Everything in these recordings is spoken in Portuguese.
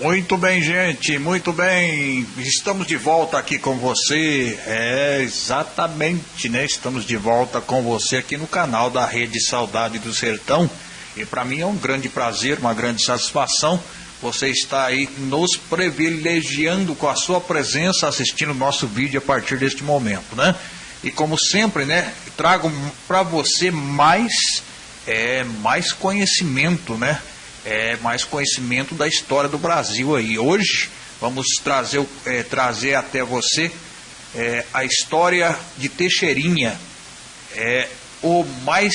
Muito bem, gente, muito bem. Estamos de volta aqui com você. É, exatamente, né? Estamos de volta com você aqui no canal da Rede Saudade do Sertão. E para mim é um grande prazer, uma grande satisfação. Você está aí nos privilegiando com a sua presença assistindo o nosso vídeo a partir deste momento, né? E como sempre, né? Trago para você mais, é, mais conhecimento, né? É, mais conhecimento da história do Brasil aí. Hoje vamos trazer, é, trazer até você é, a história de Teixeirinha, é, o mais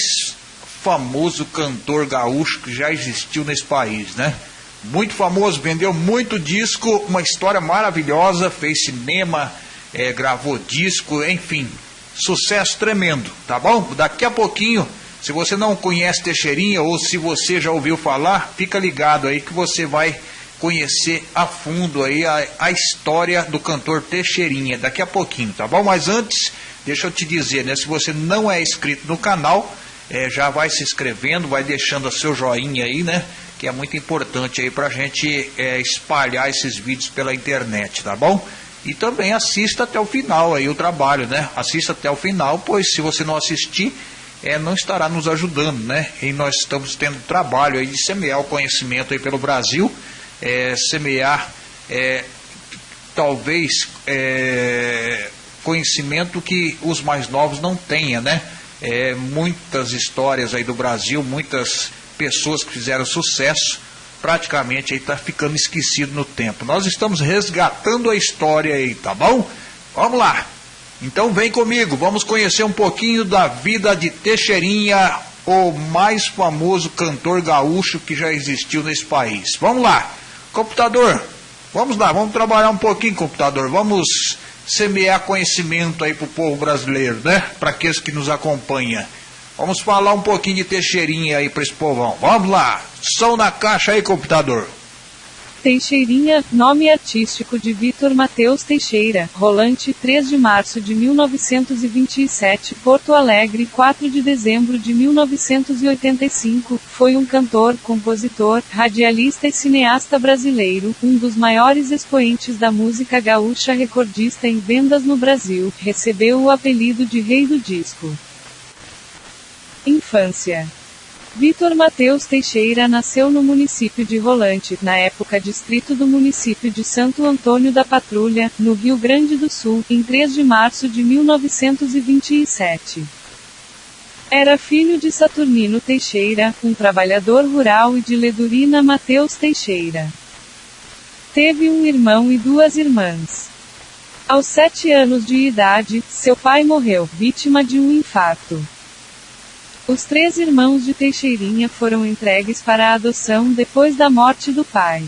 famoso cantor gaúcho que já existiu nesse país, né? Muito famoso, vendeu muito disco, uma história maravilhosa, fez cinema, é, gravou disco, enfim, sucesso tremendo, tá bom? Daqui a pouquinho se você não conhece Teixeirinha ou se você já ouviu falar, fica ligado aí que você vai conhecer a fundo aí a, a história do cantor Teixeirinha daqui a pouquinho, tá bom? Mas antes, deixa eu te dizer, né? Se você não é inscrito no canal, é, já vai se inscrevendo, vai deixando o seu joinha aí, né? Que é muito importante aí pra gente é, espalhar esses vídeos pela internet, tá bom? E também assista até o final aí o trabalho, né? Assista até o final, pois se você não assistir, é, não estará nos ajudando, né? E nós estamos tendo trabalho aí de semear o conhecimento aí pelo Brasil, é, semear é, talvez é, conhecimento que os mais novos não tenham, né? É, muitas histórias aí do Brasil, muitas pessoas que fizeram sucesso, praticamente aí está ficando esquecido no tempo. Nós estamos resgatando a história aí, tá bom? Vamos lá! Então vem comigo, vamos conhecer um pouquinho da vida de Teixeirinha, o mais famoso cantor gaúcho que já existiu nesse país. Vamos lá, computador, vamos lá, vamos trabalhar um pouquinho, computador, vamos semear conhecimento aí para o povo brasileiro, né? Para aqueles que nos acompanham. Vamos falar um pouquinho de Teixeirinha aí para esse povão. Vamos lá, som na caixa aí, computador. Teixeirinha, nome artístico de Vitor Mateus Teixeira, Rolante, 3 de março de 1927, Porto Alegre, 4 de dezembro de 1985, foi um cantor, compositor, radialista e cineasta brasileiro, um dos maiores expoentes da música gaúcha recordista em vendas no Brasil, recebeu o apelido de Rei do Disco. Infância Vitor Mateus Teixeira nasceu no município de Rolante, na época distrito do município de Santo Antônio da Patrulha, no Rio Grande do Sul, em 3 de março de 1927. Era filho de Saturnino Teixeira, um trabalhador rural e de Ledurina Mateus Teixeira. Teve um irmão e duas irmãs. Aos sete anos de idade, seu pai morreu, vítima de um infarto. Os três irmãos de Teixeirinha foram entregues para a adoção depois da morte do pai.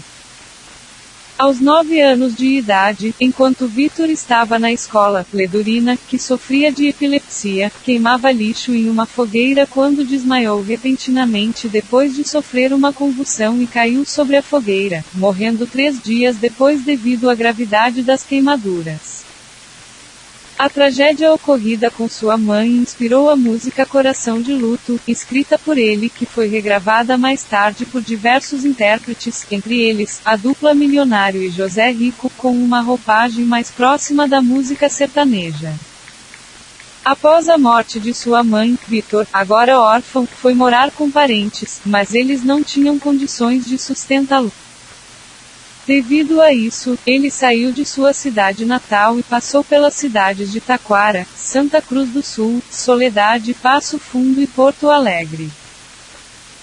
Aos nove anos de idade, enquanto Vitor estava na escola, Ledurina, que sofria de epilepsia, queimava lixo em uma fogueira quando desmaiou repentinamente depois de sofrer uma convulsão e caiu sobre a fogueira, morrendo três dias depois devido à gravidade das queimaduras. A tragédia ocorrida com sua mãe inspirou a música Coração de Luto, escrita por ele que foi regravada mais tarde por diversos intérpretes, entre eles, a dupla Milionário e José Rico, com uma roupagem mais próxima da música sertaneja. Após a morte de sua mãe, Vitor, agora órfão, foi morar com parentes, mas eles não tinham condições de sustentá-lo. Devido a isso, ele saiu de sua cidade natal e passou pelas cidades de Taquara, Santa Cruz do Sul, Soledade, Passo Fundo e Porto Alegre.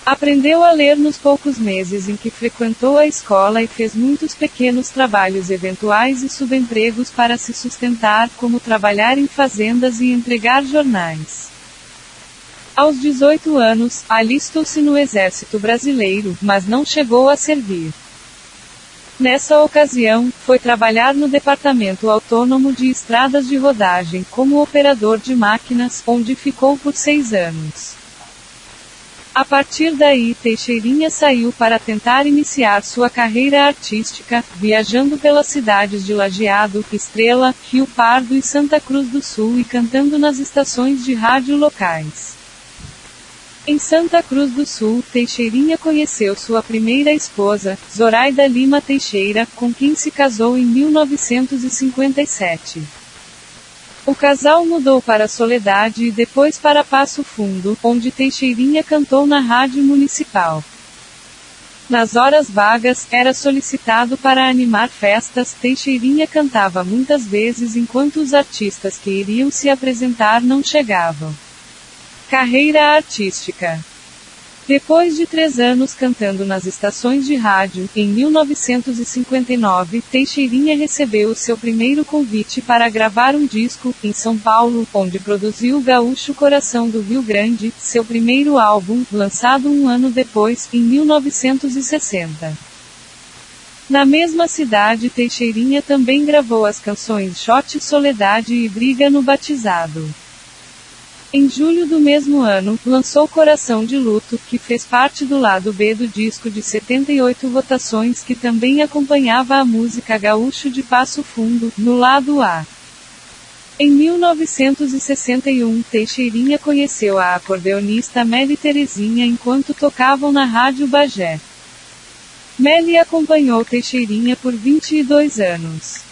Aprendeu a ler nos poucos meses em que frequentou a escola e fez muitos pequenos trabalhos eventuais e subempregos para se sustentar, como trabalhar em fazendas e entregar jornais. Aos 18 anos, alistou-se no Exército Brasileiro, mas não chegou a servir. Nessa ocasião, foi trabalhar no Departamento Autônomo de Estradas de Rodagem como operador de máquinas, onde ficou por seis anos. A partir daí, Teixeirinha saiu para tentar iniciar sua carreira artística, viajando pelas cidades de Lajeado, Estrela, Rio Pardo e Santa Cruz do Sul e cantando nas estações de rádio locais. Em Santa Cruz do Sul, Teixeirinha conheceu sua primeira esposa, Zoraida Lima Teixeira, com quem se casou em 1957. O casal mudou para Soledade e depois para Passo Fundo, onde Teixeirinha cantou na rádio municipal. Nas horas vagas, era solicitado para animar festas. Teixeirinha cantava muitas vezes enquanto os artistas que iriam se apresentar não chegavam. Carreira artística. Depois de três anos cantando nas estações de rádio, em 1959, Teixeirinha recebeu seu primeiro convite para gravar um disco, em São Paulo, onde produziu Gaúcho Coração do Rio Grande, seu primeiro álbum, lançado um ano depois, em 1960. Na mesma cidade, Teixeirinha também gravou as canções Shot Soledade e Briga no Batizado. Em julho do mesmo ano, lançou Coração de Luto, que fez parte do lado B do disco de 78 votações que também acompanhava a música Gaúcho de Passo Fundo, no lado A. Em 1961, Teixeirinha conheceu a acordeonista Meli Terezinha enquanto tocavam na Rádio Bagé. Meli acompanhou Teixeirinha por 22 anos.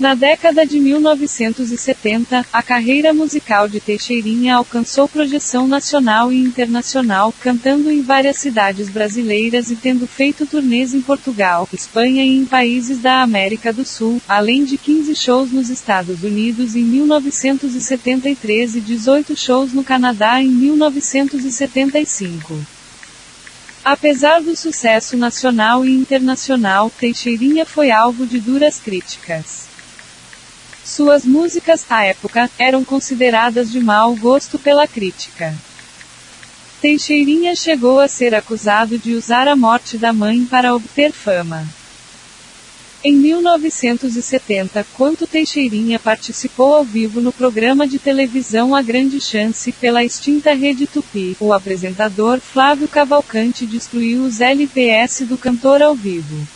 Na década de 1970, a carreira musical de Teixeirinha alcançou projeção nacional e internacional, cantando em várias cidades brasileiras e tendo feito turnês em Portugal, Espanha e em países da América do Sul, além de 15 shows nos Estados Unidos em 1973 e 18 shows no Canadá em 1975. Apesar do sucesso nacional e internacional, Teixeirinha foi alvo de duras críticas. Suas músicas, à época, eram consideradas de mau gosto pela crítica. Teixeirinha chegou a ser acusado de usar a morte da mãe para obter fama. Em 1970, quando Teixeirinha participou ao vivo no programa de televisão A Grande Chance, pela extinta Rede Tupi, o apresentador Flávio Cavalcante destruiu os LPS do cantor ao vivo.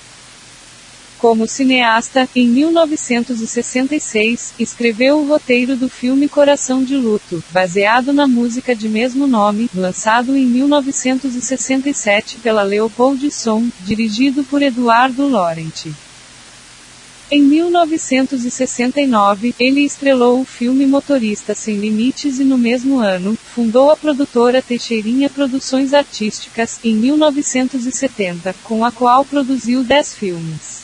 Como cineasta, em 1966, escreveu o roteiro do filme Coração de Luto, baseado na música de mesmo nome, lançado em 1967 pela Leopold Son, dirigido por Eduardo Laurenti. Em 1969, ele estrelou o filme Motorista Sem Limites e no mesmo ano, fundou a produtora Teixeirinha Produções Artísticas, em 1970, com a qual produziu 10 filmes.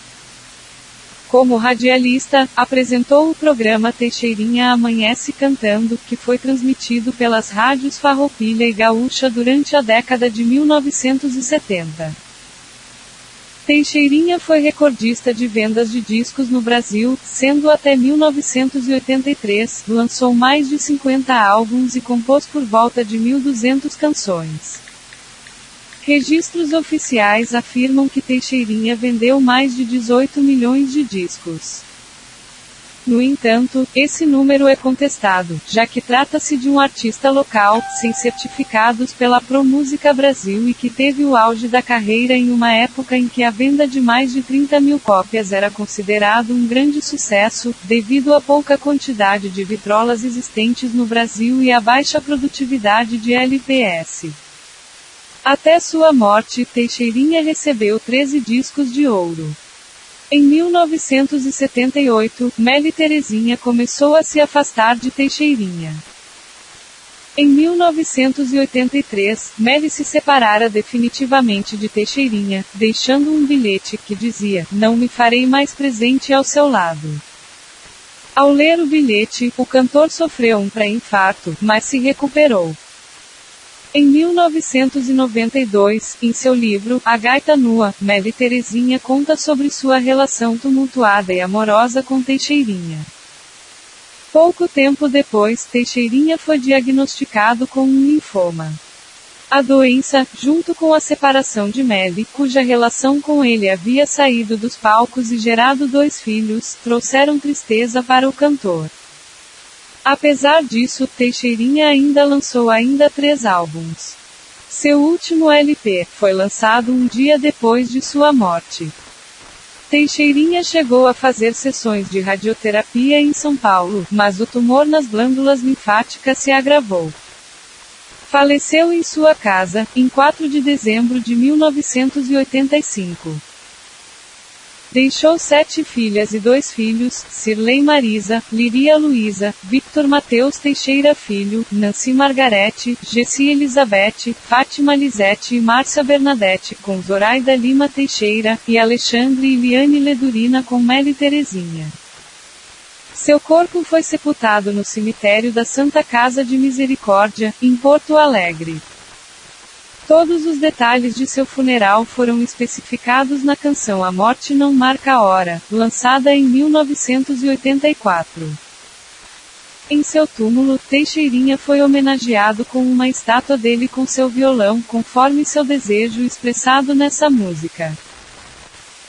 Como radialista, apresentou o programa Teixeirinha Amanhece Cantando, que foi transmitido pelas rádios Farroupilha e Gaúcha durante a década de 1970. Teixeirinha foi recordista de vendas de discos no Brasil, sendo até 1983, lançou mais de 50 álbuns e compôs por volta de 1.200 canções. Registros oficiais afirmam que Teixeirinha vendeu mais de 18 milhões de discos. No entanto, esse número é contestado, já que trata-se de um artista local, sem certificados pela Pro Música Brasil e que teve o auge da carreira em uma época em que a venda de mais de 30 mil cópias era considerado um grande sucesso, devido à pouca quantidade de vitrolas existentes no Brasil e à baixa produtividade de LPS. Até sua morte, Teixeirinha recebeu 13 discos de ouro. Em 1978, Meli Terezinha começou a se afastar de Teixeirinha. Em 1983, Meli se separara definitivamente de Teixeirinha, deixando um bilhete que dizia: Não me farei mais presente ao seu lado. Ao ler o bilhete, o cantor sofreu um pré-infarto, mas se recuperou. Em 1992, em seu livro A Gaita Nua, Meli Terezinha conta sobre sua relação tumultuada e amorosa com Teixeirinha. Pouco tempo depois, Teixeirinha foi diagnosticado com um linfoma. A doença, junto com a separação de Meli, cuja relação com ele havia saído dos palcos e gerado dois filhos, trouxeram tristeza para o cantor. Apesar disso, Teixeirinha ainda lançou ainda três álbuns. Seu último LP foi lançado um dia depois de sua morte. Teixeirinha chegou a fazer sessões de radioterapia em São Paulo, mas o tumor nas glândulas linfáticas se agravou. Faleceu em sua casa, em 4 de dezembro de 1985. Deixou sete filhas e dois filhos, Cirlei Marisa, Liria Luísa, Victor Mateus Teixeira Filho, Nancy Margarete, Gessi Elizabeth, Fátima Lisete e Márcia Bernadette, com Zoraida Lima Teixeira, e Alexandre e Liane Ledurina com Meli Terezinha. Seu corpo foi sepultado no cemitério da Santa Casa de Misericórdia, em Porto Alegre. Todos os detalhes de seu funeral foram especificados na canção A Morte Não Marca a Hora, lançada em 1984. Em seu túmulo, Teixeirinha foi homenageado com uma estátua dele com seu violão, conforme seu desejo expressado nessa música.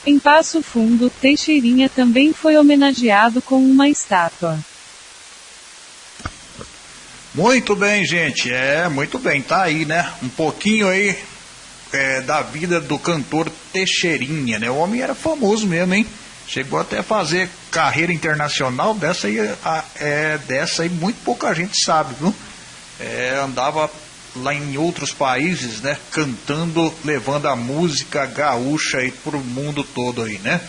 Em Passo Fundo, Teixeirinha também foi homenageado com uma estátua. Muito bem, gente. É, muito bem. Tá aí, né? Um pouquinho aí é, da vida do cantor Teixeirinha, né? O homem era famoso mesmo, hein? Chegou até a fazer carreira internacional. Dessa aí, a, é, dessa aí muito pouca gente sabe, viu? É, andava lá em outros países, né, cantando, levando a música gaúcha aí pro mundo todo aí, né?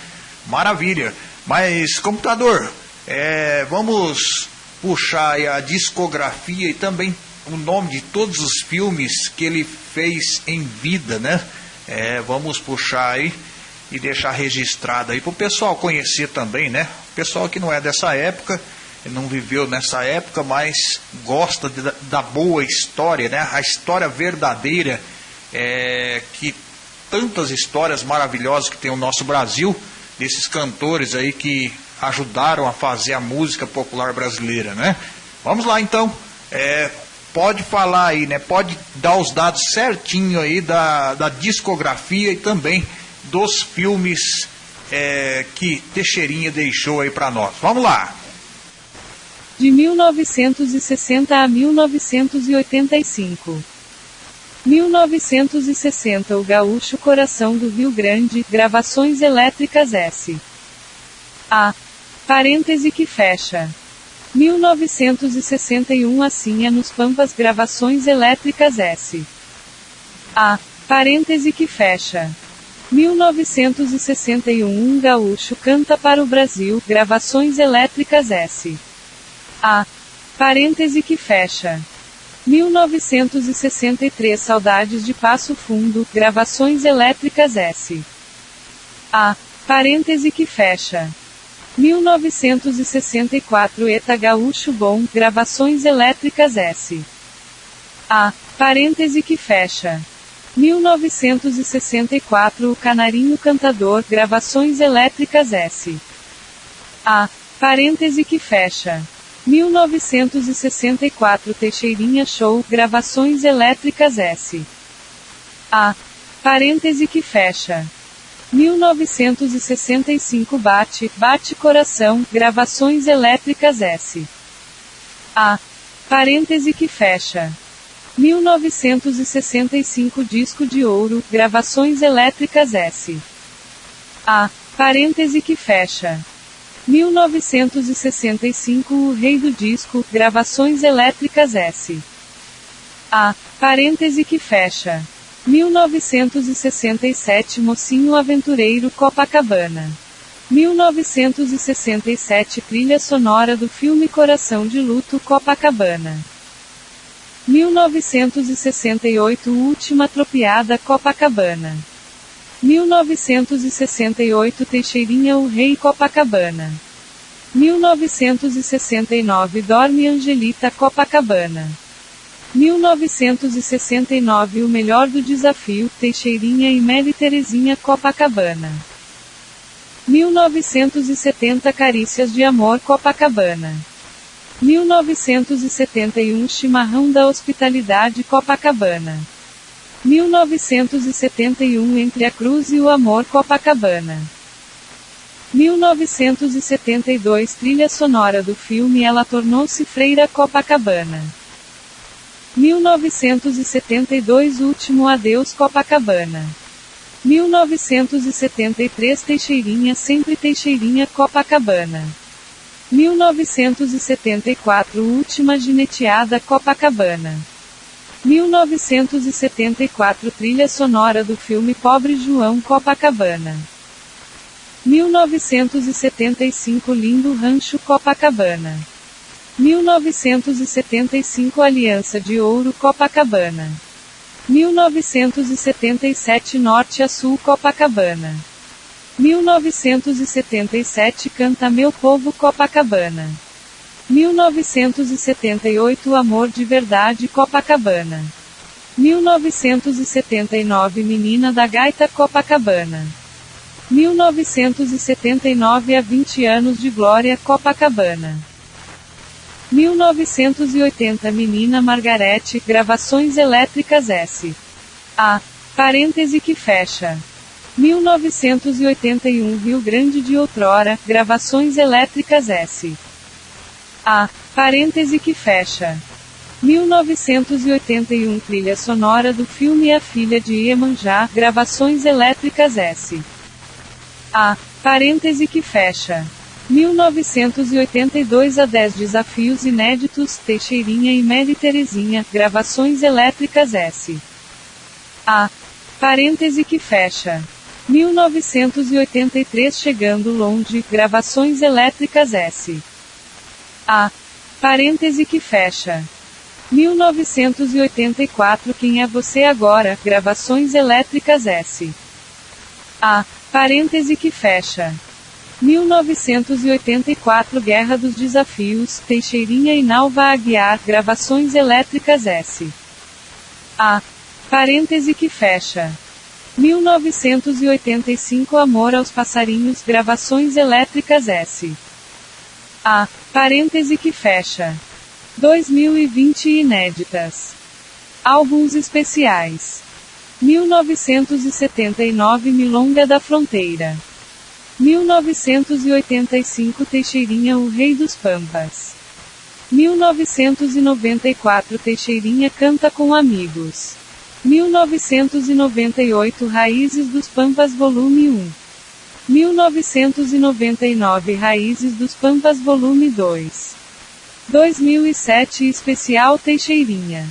Maravilha. Mas computador, é, vamos puxar a discografia e também o nome de todos os filmes que ele fez em vida, né? É, vamos puxar aí e deixar registrado aí para o pessoal conhecer também, né? O pessoal que não é dessa época não viveu nessa época, mas gosta de, da boa história, né? A história verdadeira, é, que tantas histórias maravilhosas que tem o nosso Brasil, desses cantores aí que ajudaram a fazer a música popular brasileira, né? Vamos lá então, é, pode falar aí, né? Pode dar os dados certinho aí da, da discografia e também dos filmes é, que Teixeirinha deixou aí para nós. Vamos lá! De 1960 a 1985. 1960 O Gaúcho Coração do Rio Grande, Gravações Elétricas S. A. Parêntese que fecha. 1961 Assim é nos Pampas Gravações Elétricas S. A. Parêntese que fecha. 1961 Um gaúcho canta para o Brasil, Gravações Elétricas S. A. Parêntese que fecha. 1963 Saudades de Passo Fundo, Gravações Elétricas S. A. Parêntese que fecha. 1964 Eta Gaúcho Bom, Gravações Elétricas S. A. Parêntese que fecha. 1964 O Canarinho Cantador, Gravações Elétricas S. A. Parêntese que fecha. 1964 Teixeirinha Show, Gravações Elétricas S. A. Parêntese que fecha. 1965 Bate, Bate Coração, Gravações Elétricas S. A. Parêntese que fecha. 1965 Disco de Ouro, Gravações Elétricas S. A. Parêntese que fecha. 1965 O Rei do Disco, Gravações Elétricas S. A. Parêntese que fecha. 1967 Mocinho Aventureiro Copacabana. 1967 Trilha sonora do filme Coração de Luto Copacabana. 1968 Última Tropiada Copacabana. 1968 Teixeirinha O Rei Copacabana. 1969 Dorme Angelita Copacabana. 1969 O Melhor do Desafio Teixeirinha e Mary Terezinha Copacabana. 1970 Carícias de Amor Copacabana. 1971 Chimarrão da Hospitalidade Copacabana. 1971 Entre a Cruz e o Amor Copacabana. 1972 Trilha sonora do filme Ela tornou-se Freira Copacabana. 1972 Último Adeus Copacabana. 1973 Teixeirinha Sempre Teixeirinha Copacabana. 1974 Última Gineteada Copacabana. 1974 Trilha sonora do filme Pobre João Copacabana. 1975 Lindo Rancho Copacabana. 1975 Aliança de Ouro Copacabana. 1977 Norte a Sul Copacabana. 1977 Canta Meu Povo Copacabana. 1978 Amor de Verdade Copacabana. 1979 Menina da Gaita Copacabana. 1979 A 20 anos de glória Copacabana. 1980 Menina Margarete, Gravações Elétricas S. A. Parêntese que fecha. 1981 Rio Grande de Outrora, Gravações Elétricas S. A. Parêntese que fecha. 1981 Trilha sonora do filme A Filha de Iemanjá, Gravações Elétricas S. A. Parêntese que fecha. 1982 a 10 Desafios Inéditos, Teixeirinha e Mary Terezinha, Gravações Elétricas S. A. Parêntese que fecha. 1983 Chegando Longe, Gravações Elétricas S. A. Parêntese que fecha. 1984 Quem é você agora? Gravações Elétricas S. A. Parêntese que fecha. 1984 Guerra dos Desafios, Teixeirinha e Nalva Aguiar, Gravações Elétricas S. A. Parêntese que fecha. 1985 Amor aos Passarinhos, Gravações Elétricas S. A. Parêntese que fecha. 2020 Inéditas. Álbuns especiais. 1979 Milonga da Fronteira. 1985 Teixeirinha O Rei dos Pampas. 1994 Teixeirinha canta com amigos. 1998 Raízes dos Pampas Volume 1. 1999 Raízes dos Pampas Volume 2. 2007 Especial Teixeirinha.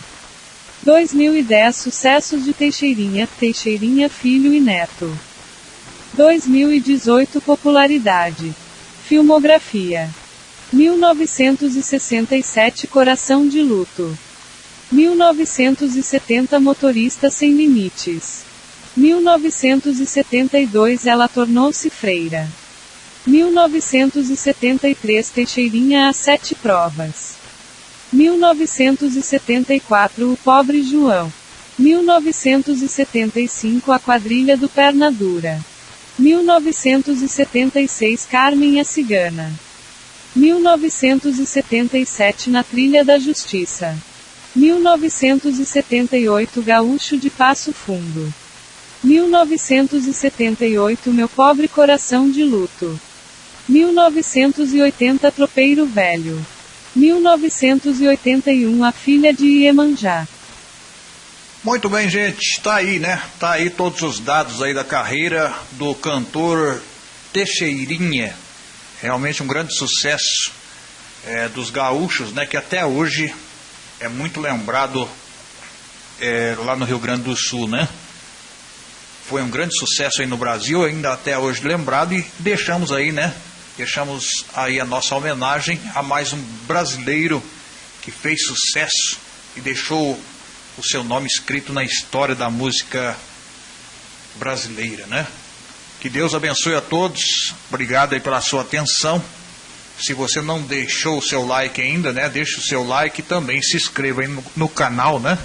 2010 Sucessos de Teixeirinha, Teixeirinha Filho e Neto. 2018 Popularidade. Filmografia. 1967 Coração de Luto. 1970 Motorista Sem Limites. 1972 Ela tornou-se freira. 1973 Teixeirinha a sete provas. 1974 O Pobre João. 1975 A Quadrilha do Perna Dura. 1976 Carmen a Cigana. 1977 Na Trilha da Justiça. 1978 Gaúcho de Passo Fundo. 1978 Meu Pobre Coração de Luto. 1980 Tropeiro Velho. 1981 A Filha de Iemanjá. Muito bem, gente, tá aí, né? Tá aí todos os dados aí da carreira do cantor Teixeirinha. Realmente um grande sucesso é, dos gaúchos, né? Que até hoje é muito lembrado é, lá no Rio Grande do Sul, né? Foi um grande sucesso aí no Brasil, ainda até hoje lembrado e deixamos aí, né? Deixamos aí a nossa homenagem a mais um brasileiro que fez sucesso e deixou o seu nome escrito na história da música brasileira, né? Que Deus abençoe a todos. Obrigado aí pela sua atenção. Se você não deixou o seu like ainda, né? Deixe o seu like e também se inscreva aí no, no canal, né?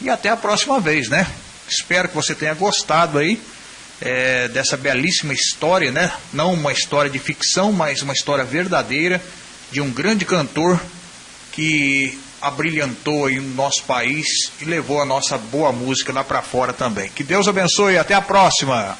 E até a próxima vez, né? Espero que você tenha gostado aí é, dessa belíssima história, né? Não uma história de ficção, mas uma história verdadeira de um grande cantor que abrilhantou aí no nosso país e levou a nossa boa música lá para fora também. Que Deus abençoe e até a próxima.